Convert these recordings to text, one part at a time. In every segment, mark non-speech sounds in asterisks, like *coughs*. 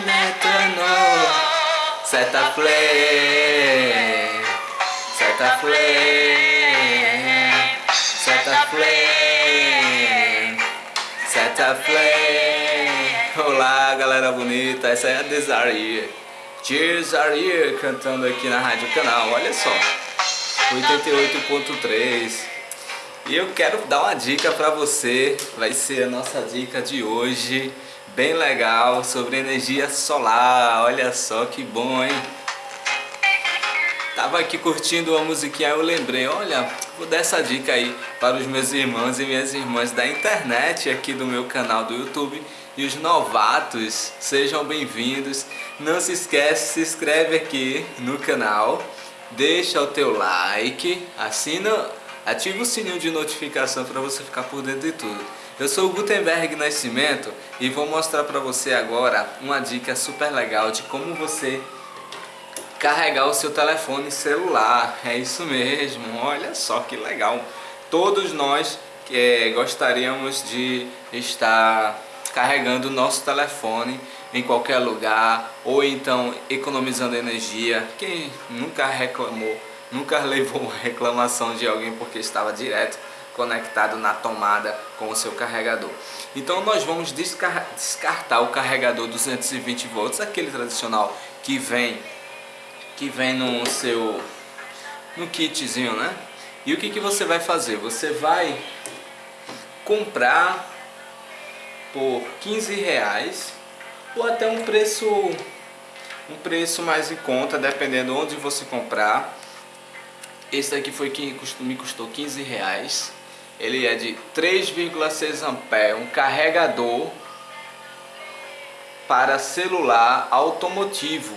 eterno Set a flame Set a flame Set a flame flame Olá galera bonita, essa é a Desire Desire cantando aqui na Rádio Canal, olha só. 88.3 e eu quero dar uma dica para você, vai ser a nossa dica de hoje, bem legal, sobre energia solar, olha só que bom, hein? Tava aqui curtindo uma musiquinha, eu lembrei, olha, vou dar essa dica aí para os meus irmãos e minhas irmãs da internet aqui do meu canal do YouTube e os novatos, sejam bem-vindos. Não se esquece, se inscreve aqui no canal, deixa o teu like, assina Ative o sininho de notificação para você ficar por dentro de tudo. Eu sou o Gutenberg Nascimento e vou mostrar para você agora uma dica super legal de como você carregar o seu telefone celular. É isso mesmo, olha só que legal. Todos nós é, gostaríamos de estar carregando o nosso telefone em qualquer lugar ou então economizando energia. Quem nunca reclamou nunca *laughs* levou uma reclamação de alguém porque estava direto conectado na tomada com o seu carregador. Então nós vamos descartar o carregador 220 volts, aquele tradicional que vem que vem no seu no kitzinho, né? E o que, que você vai fazer? Você vai comprar por 15 reais ou até um preço um preço mais em conta, dependendo onde você comprar esse daqui foi que me custou 15 reais. Ele é de 3,6 ampere, um carregador para celular automotivo.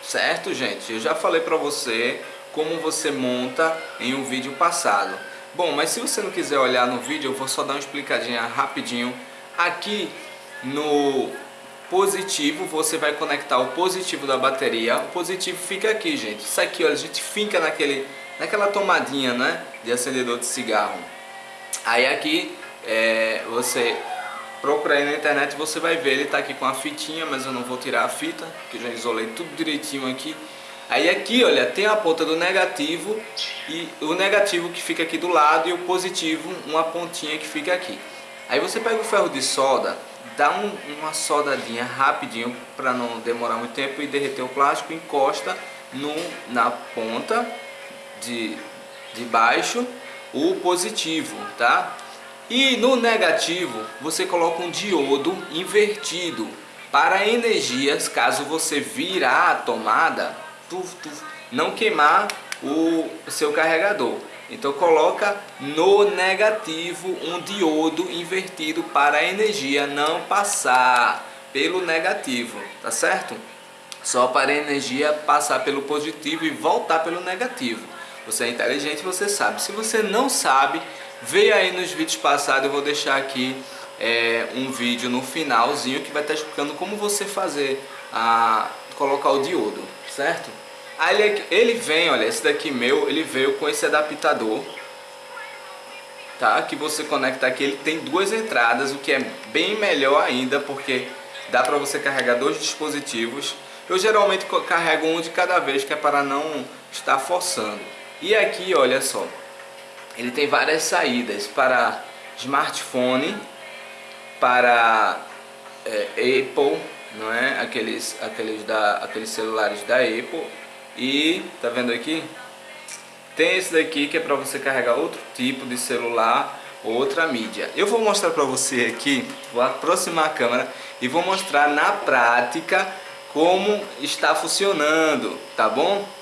Certo, gente? Eu já falei para você como você monta em um vídeo passado. Bom, mas se você não quiser olhar no vídeo, eu vou só dar uma explicadinha rapidinho. Aqui no positivo, você vai conectar o positivo da bateria. O positivo fica aqui, gente. Isso aqui, olha, a gente finca naquele naquela tomadinha né, de acendedor de cigarro. Aí aqui é, você procura aí na internet você vai ver, ele está aqui com a fitinha, mas eu não vou tirar a fita, que já isolei tudo direitinho aqui. Aí aqui, olha, tem a ponta do negativo e o negativo que fica aqui do lado e o positivo, uma pontinha que fica aqui. Aí você pega o ferro de solda, dá um, uma soldadinha rapidinho para não demorar muito tempo e derreter o plástico, encosta no, na ponta de, de baixo o positivo, tá? E no negativo você coloca um diodo invertido para energias, caso você virar a tomada, tuf, tuf, não queimar o seu carregador. Então coloca no negativo um diodo invertido para a energia não passar pelo negativo, tá certo? Só para a energia passar pelo positivo e voltar pelo negativo. Você é inteligente, você sabe. Se você não sabe, veja aí nos vídeos passados, eu vou deixar aqui é, um vídeo no finalzinho que vai estar explicando como você fazer a colocar o diodo, certo? Aí ele, ele vem, olha, esse daqui meu, ele veio com esse adaptador, tá? Que você conecta aqui, ele tem duas entradas, o que é bem melhor ainda, porque dá para você carregar dois dispositivos. Eu geralmente carrego um de cada vez, que é para não estar forçando. E aqui, olha só, ele tem várias saídas para smartphone, para é, Apple, não é? Aqueles, aqueles, da, aqueles celulares da Apple. E, tá vendo aqui? Tem esse daqui que é para você carregar outro tipo de celular, outra mídia. Eu vou mostrar para você aqui, vou aproximar a câmera e vou mostrar na prática como está funcionando, tá bom?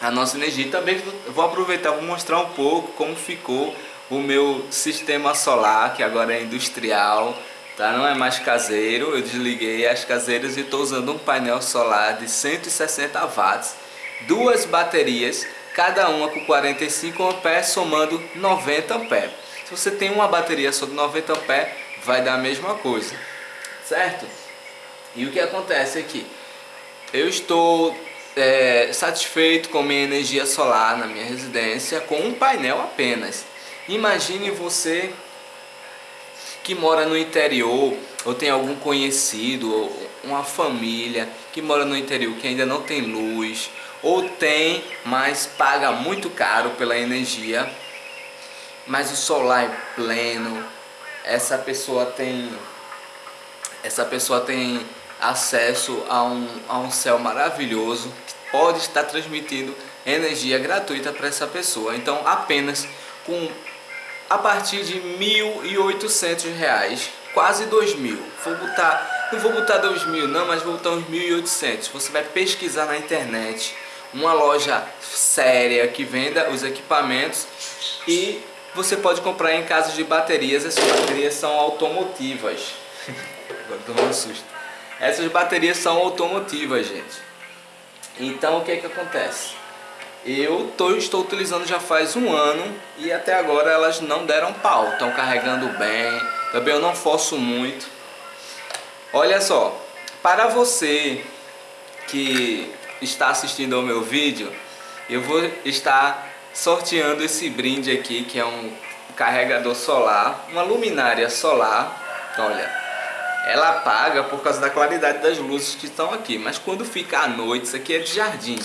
A nossa energia. Também vou aproveitar vou mostrar um pouco como ficou o meu sistema solar, que agora é industrial, tá? não é mais caseiro. Eu desliguei as caseiras e estou usando um painel solar de 160 watts, duas baterias, cada uma com 45 amperes, somando 90 amperes. Se você tem uma bateria só de 90 amperes, vai dar a mesma coisa, certo? E o que acontece aqui? Eu estou é, satisfeito com minha energia solar na minha residência com um painel apenas. Imagine você que mora no interior, ou tem algum conhecido, ou uma família que mora no interior que ainda não tem luz, ou tem, mas paga muito caro pela energia, mas o solar é pleno, essa pessoa tem essa pessoa tem acesso a um, a um céu maravilhoso, pode estar transmitindo energia gratuita para essa pessoa. Então apenas com a partir de R$ 1.800, quase R$ mil. Vou botar, não vou botar R$ mil não, mas vou botar uns 1.800. Você vai pesquisar na internet uma loja séria que venda os equipamentos e você pode comprar em casas de baterias. Essas baterias são automotivas. *laughs* Agora tô um susto. Essas baterias são automotivas, gente. Então o que é que acontece? Eu tô, estou utilizando já faz um ano e até agora elas não deram pau, estão carregando bem, também eu não forço muito. Olha só, para você que está assistindo ao meu vídeo, eu vou estar sorteando esse brinde aqui que é um carregador solar, uma luminária solar, olha, ela apaga por causa da claridade das luzes que estão aqui, mas quando fica à noite, isso aqui é de jardim,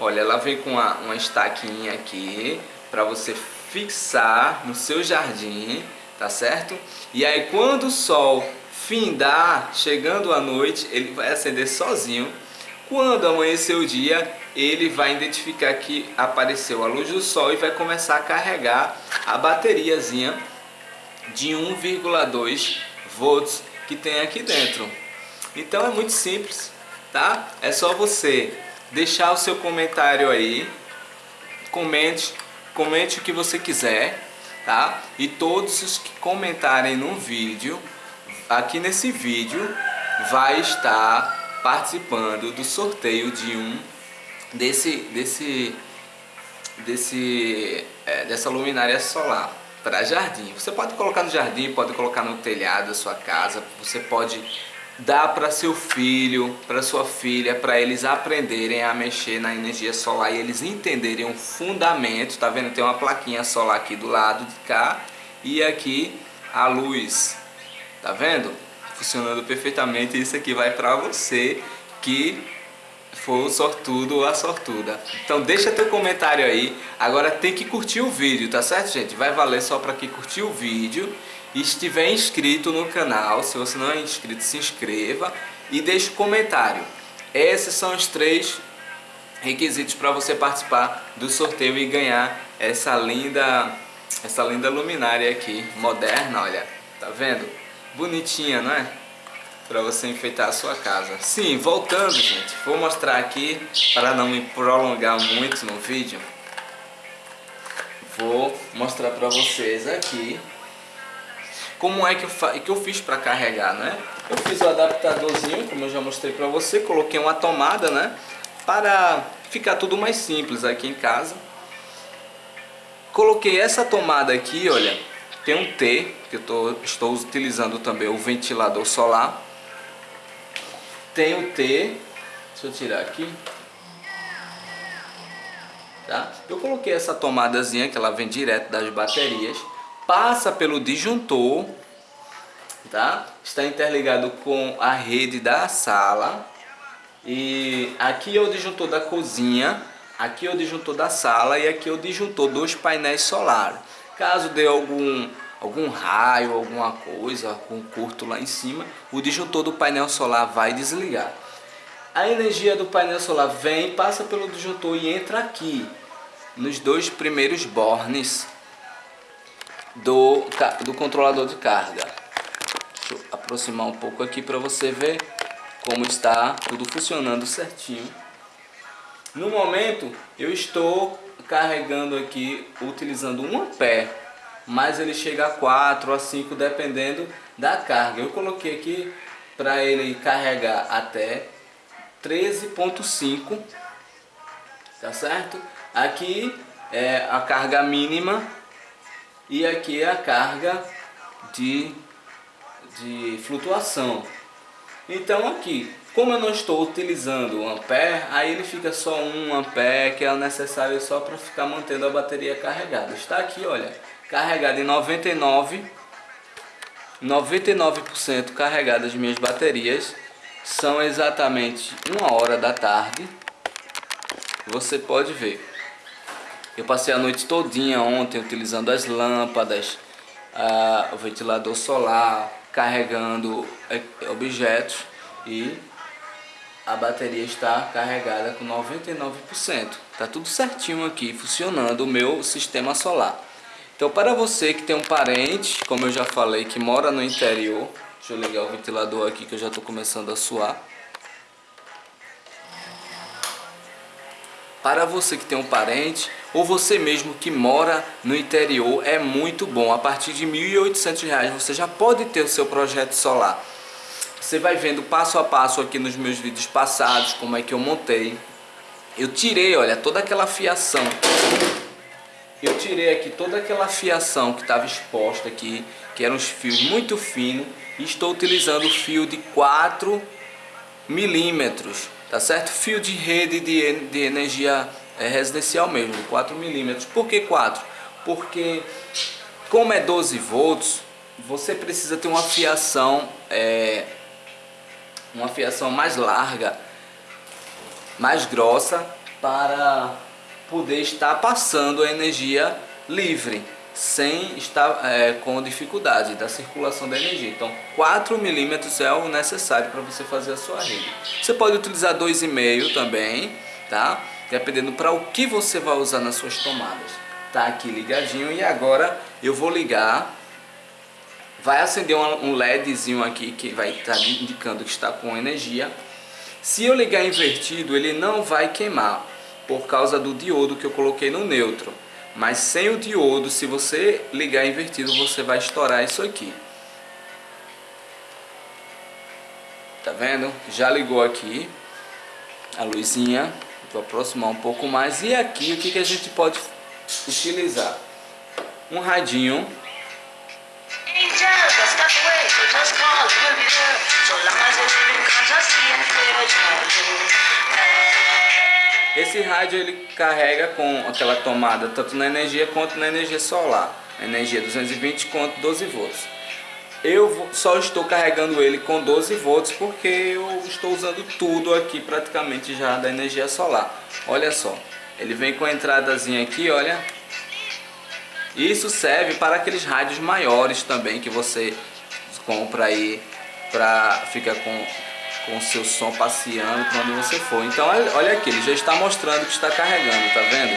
Olha, ela vem com uma, uma estaquinha aqui para você fixar no seu jardim, tá certo? E aí quando o sol findar, chegando à noite, ele vai acender sozinho. Quando amanhecer o dia, ele vai identificar que apareceu a luz do sol e vai começar a carregar a bateriazinha de 1,2 volts que tem aqui dentro. Então é muito simples, tá? É só você deixar o seu comentário aí, comente, comente o que você quiser, tá? E todos os que comentarem no vídeo, aqui nesse vídeo, vai estar participando do sorteio de um desse desse desse é, dessa luminária solar para jardim. Você pode colocar no jardim, pode colocar no telhado da sua casa, você pode dá para seu filho, para sua filha, para eles aprenderem a mexer na energia solar e eles entenderem o fundamento, tá vendo? Tem uma plaquinha solar aqui do lado de cá e aqui a luz, tá vendo? Funcionando perfeitamente, isso aqui vai para você que for o sortudo ou a sortuda. Então deixa teu comentário aí, agora tem que curtir o vídeo, tá certo gente? Vai valer só para quem curtir o vídeo e estiver inscrito no canal, se você não é inscrito, se inscreva e deixe comentário. Esses são os três requisitos para você participar do sorteio e ganhar essa linda, essa linda luminária aqui, moderna, olha, tá vendo? Bonitinha, não é? Para você enfeitar a sua casa. Sim, voltando, gente, vou mostrar aqui para não me prolongar muito no vídeo. Vou mostrar para vocês aqui como é que eu, que eu fiz para carregar, né? Eu fiz o adaptadorzinho, como eu já mostrei para você, coloquei uma tomada, né? Para ficar tudo mais simples aqui em casa. Coloquei essa tomada aqui, olha, tem um T, que eu tô, estou utilizando também o ventilador solar. Tem o T, deixa eu tirar aqui. Tá? Eu coloquei essa tomadazinha que ela vem direto das baterias passa pelo disjuntor, tá? Está interligado com a rede da sala. E aqui é o disjuntor da cozinha, aqui é o disjuntor da sala e aqui é o disjuntor dos painéis solares. Caso dê algum algum raio, alguma coisa, algum curto lá em cima, o disjuntor do painel solar vai desligar. A energia do painel solar vem, passa pelo disjuntor e entra aqui, nos dois primeiros bornes do, do controlador de carga. Deixa eu aproximar um pouco aqui para você ver como está tudo funcionando certinho. No momento eu estou carregando aqui utilizando um ampere, mas ele chega a 4 a 5 dependendo da carga. Eu coloquei aqui para ele carregar até 13.5, tá certo? Aqui é a carga mínima e aqui é a carga de, de flutuação. Então aqui, como eu não estou utilizando o ampere, aí ele fica só um ampere que é necessário só para ficar mantendo a bateria carregada. Está aqui, olha, carregada em 99, 99% carregadas minhas baterias. São exatamente uma hora da tarde. Você pode ver. Eu passei a noite todinha ontem utilizando as lâmpadas, a, o ventilador solar, carregando é, objetos e a bateria está carregada com 99%. Está tudo certinho aqui, funcionando o meu sistema solar. Então para você que tem um parente, como eu já falei, que mora no interior, deixa eu ligar o ventilador aqui que eu já estou começando a suar. Para você que tem um parente ou você mesmo que mora no interior, é muito bom. A partir de R$ 1.800 você já pode ter o seu projeto solar. Você vai vendo passo a passo aqui nos meus vídeos passados como é que eu montei. Eu tirei, olha, toda aquela fiação. Eu tirei aqui toda aquela fiação que estava exposta aqui, que eram os fios muito finos, e estou utilizando fio de 4 milímetros tá certo? Fio de rede de, de energia é, residencial mesmo, 4 milímetros. Por que 4? Porque como é 12 volts, você precisa ter uma fiação, é, uma fiação mais larga, mais grossa para poder estar passando a energia livre sem estar é, com dificuldade da circulação da energia. Então 4 milímetros é o necessário para você fazer a sua rede. Você pode utilizar 2,5 também, tá? Dependendo para o que você vai usar nas suas tomadas. Tá aqui ligadinho e agora eu vou ligar. Vai acender um LEDzinho aqui que vai estar indicando que está com energia. Se eu ligar invertido, ele não vai queimar por causa do diodo que eu coloquei no neutro. Mas sem o diodo, se você ligar invertido, você vai estourar isso aqui. Tá vendo? Já ligou aqui a luzinha. Vou aproximar um pouco mais. E aqui o que, que a gente pode utilizar? Um radinho. Esse rádio ele carrega com aquela tomada tanto na energia quanto na energia solar. Energia 220 quanto 12 volts. Eu só estou carregando ele com 12 volts porque eu estou usando tudo aqui praticamente já da energia solar. Olha só, ele vem com a entradazinha aqui, olha. Isso serve para aqueles rádios maiores também que você compra aí para ficar com com o seu som passeando para onde você for. Então olha aqui, ele já está mostrando que está carregando, tá vendo?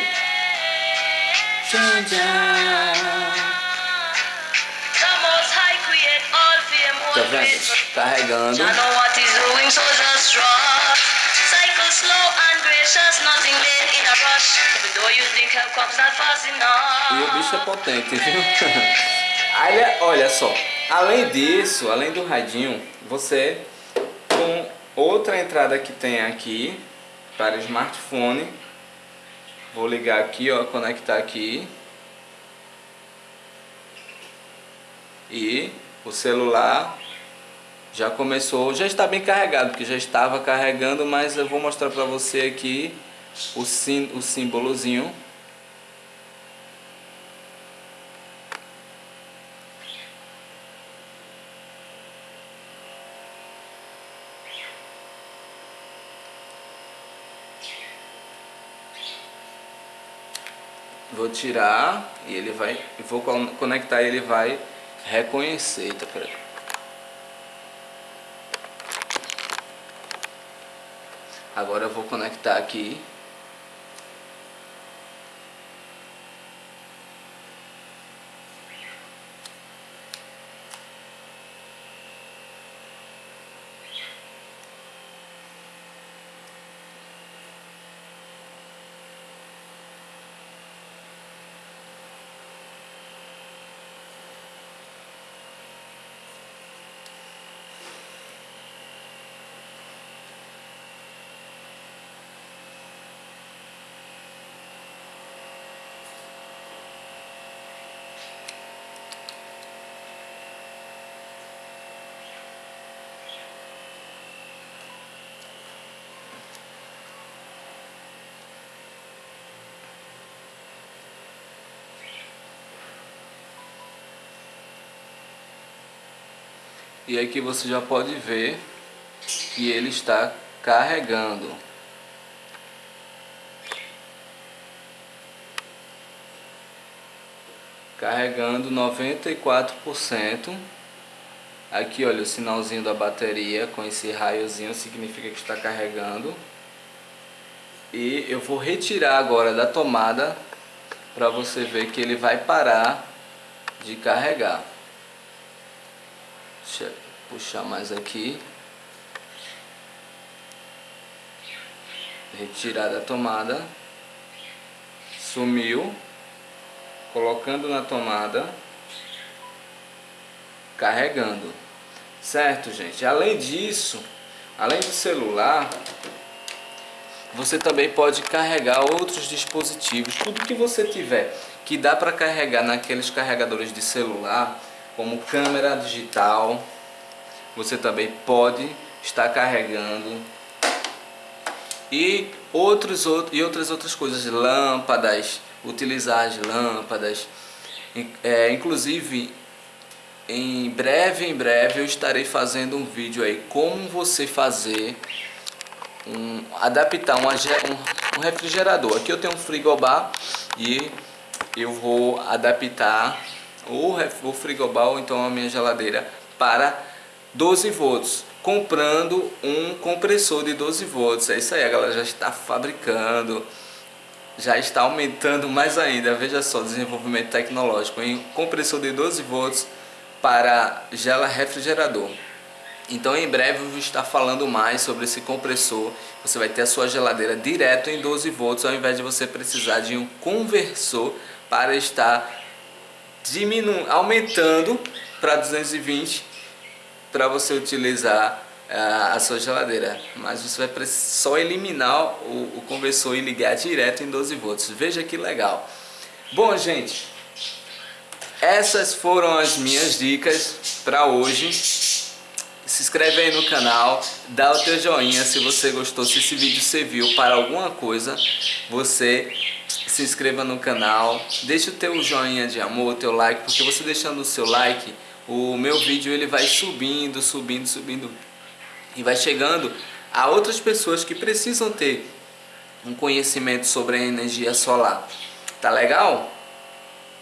Tá vendo? Carregando. E o bicho é potente, viu? *laughs* Olha, olha só, além disso, além do radinho, você com outra entrada que tem aqui para smartphone. Vou ligar aqui, ó, conectar aqui. E o celular já começou, já está bem carregado, porque já estava carregando, mas eu vou mostrar para você aqui o, sim, o símbolozinho Vou tirar e ele vai, vou conectar e ele vai reconhecer. Tá, peraí. Agora eu vou conectar aqui E aqui você já pode ver que ele está carregando. Carregando 94%. Aqui olha o sinalzinho da bateria com esse raiozinho significa que está carregando. E eu vou retirar agora da tomada para você ver que ele vai parar de carregar. Deixa eu puxar mais aqui. Retirar da tomada. Sumiu. Colocando na tomada. Carregando. Certo, gente? Além disso, além do celular, você também pode carregar outros dispositivos. Tudo que você tiver que dá para carregar naqueles carregadores de celular, como câmera digital, você também pode estar carregando e outros e outras outras coisas, lâmpadas, utilizar as lâmpadas, é, inclusive em breve, em breve eu estarei fazendo um vídeo aí como você fazer um, adaptar um, um, refrigerador. Aqui eu tenho um frigobar e eu vou adaptar o, o frigobar ou então a minha geladeira para 12 volts comprando um compressor de 12 volts. É isso aí a galera já está fabricando já está aumentando mais ainda. Veja só desenvolvimento tecnológico em compressor de 12 volts para gela refrigerador. Então em breve eu vou estar falando mais sobre esse compressor. Você vai ter a sua geladeira direto em 12 volts ao invés de você precisar de um conversor para estar diminu aumentando para 220 para você utilizar uh, a sua geladeira. Mas você vai só eliminar o, o conversor e ligar direto em 12 volts. Veja que legal. Bom gente, essas foram as minhas dicas para hoje se inscreve aí no canal, dá o teu joinha se você gostou, se esse vídeo serviu para alguma coisa, você se inscreva no canal, deixa o teu joinha de amor, o teu like, porque você deixando o seu like, o meu vídeo ele vai subindo, subindo, subindo e vai chegando a outras pessoas que precisam ter um conhecimento sobre a energia solar. Tá legal?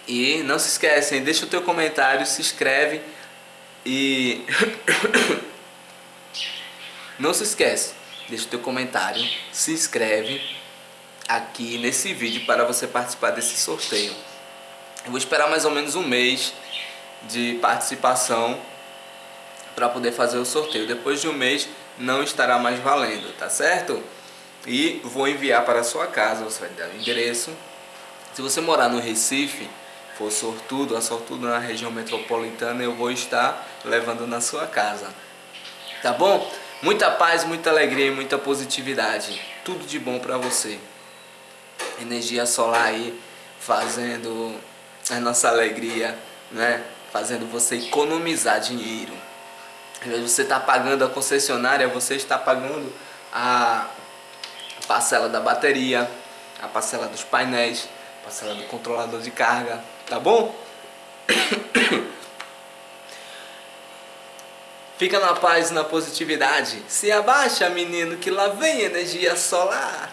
E não se esquecem, deixa o teu comentário, se inscreve e *coughs* não se esquece, deixa o teu comentário, se inscreve aqui nesse vídeo para você participar desse sorteio. Eu vou esperar mais ou menos um mês de participação para poder fazer o sorteio. Depois de um mês não estará mais valendo, tá certo? E vou enviar para a sua casa, você vai dar o endereço. Se você morar no Recife, for sortudo, a sortudo na região metropolitana, eu vou estar levando na sua casa. Tá bom? Muita paz, muita alegria e muita positividade. Tudo de bom para você. Energia solar aí fazendo a nossa alegria, né? Fazendo você economizar dinheiro. Invés de você estar tá pagando a concessionária, você está pagando a parcela da bateria, a parcela dos painéis, a parcela do controlador de carga, tá bom? *coughs* Fica na paz e na positividade. Se abaixa, menino, que lá vem energia solar.